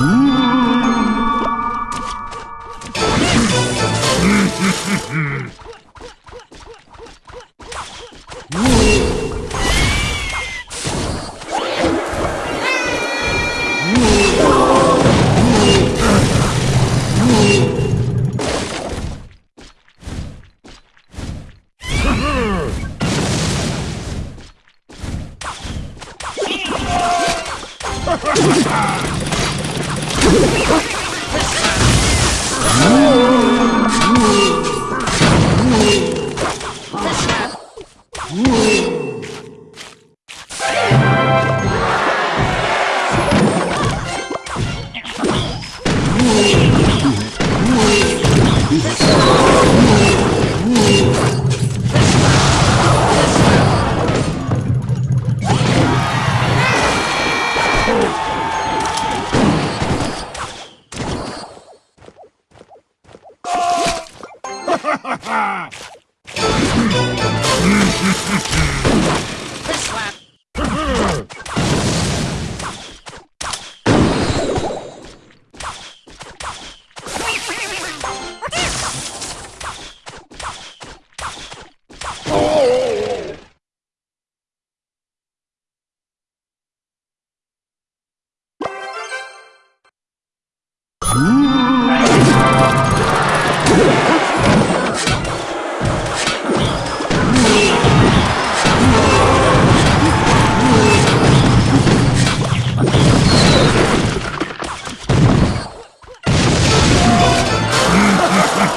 Ooh.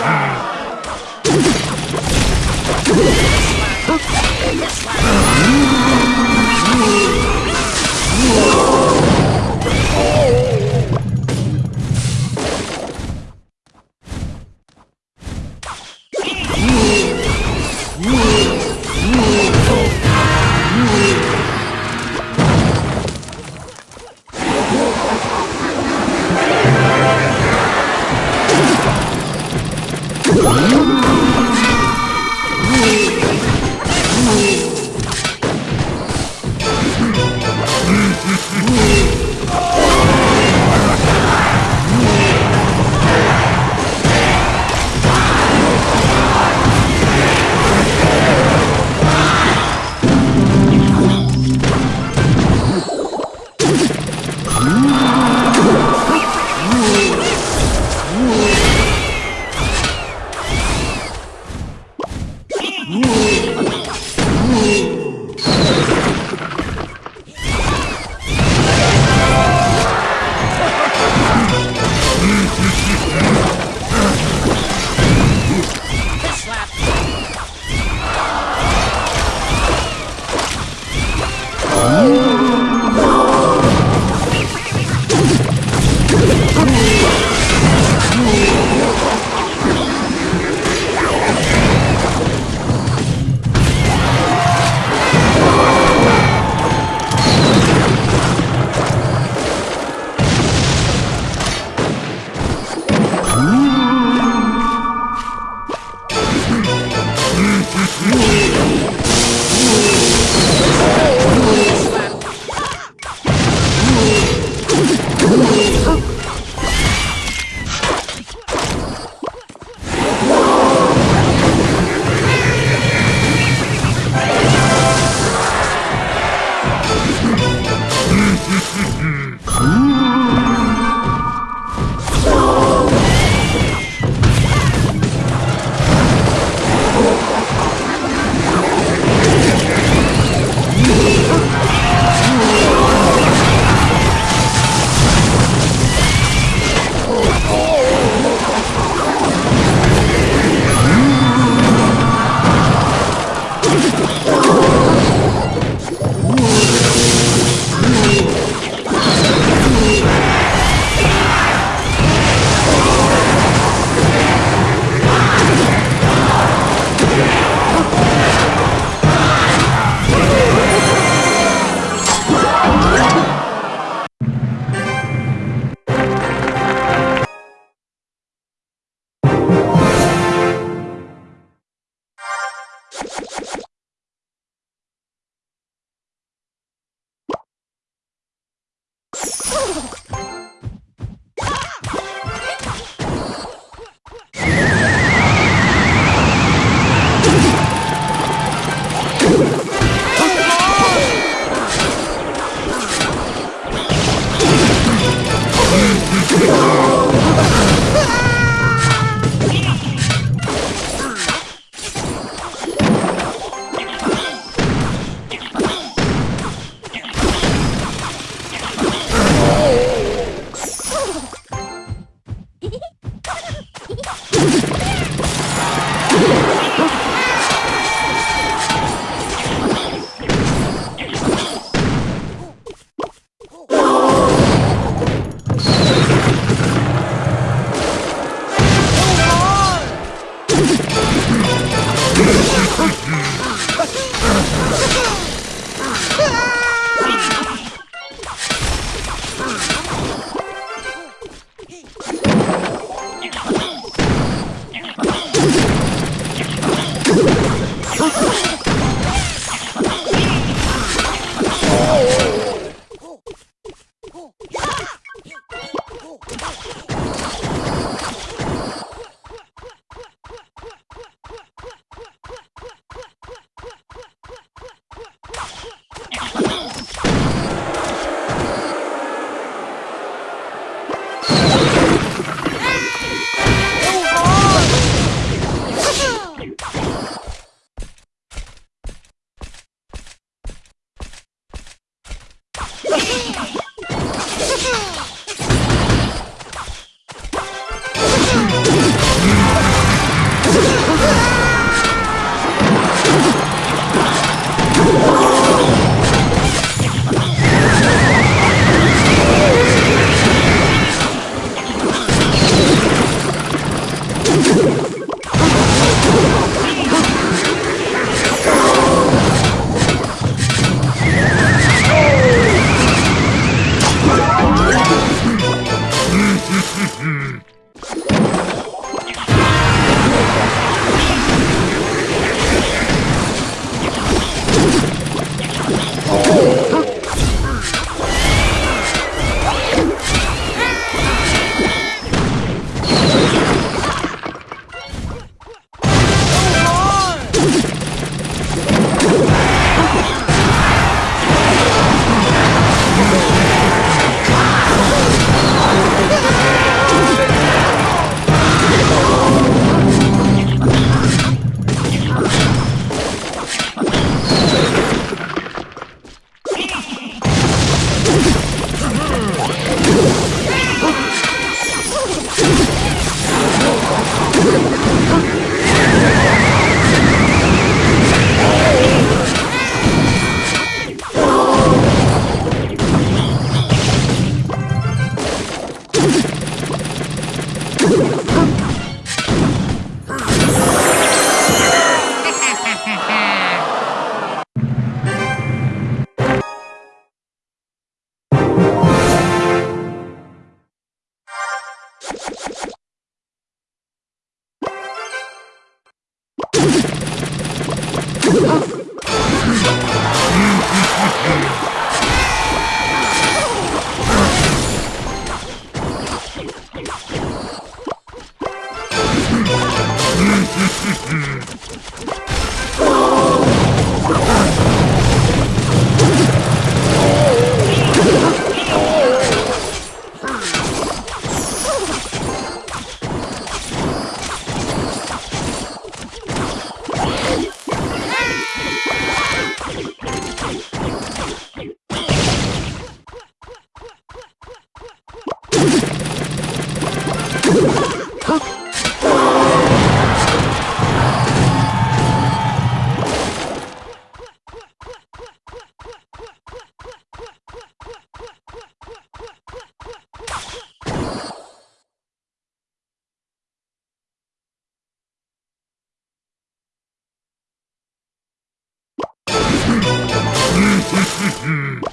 You Oh! Mm-hmm.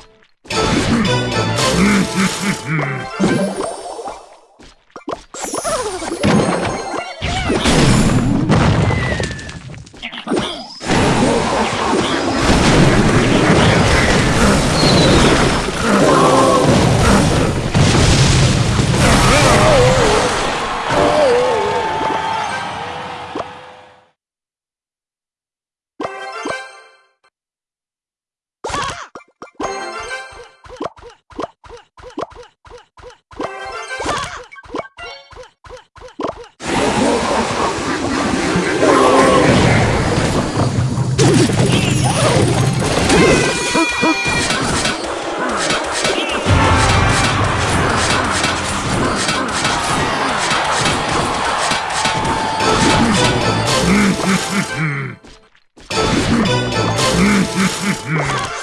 Mm-hmm.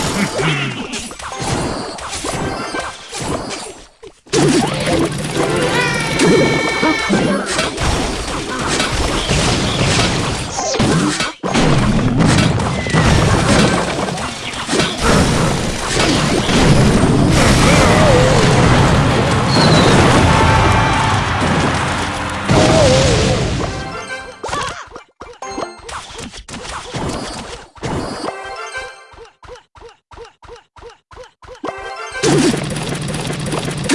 Hum,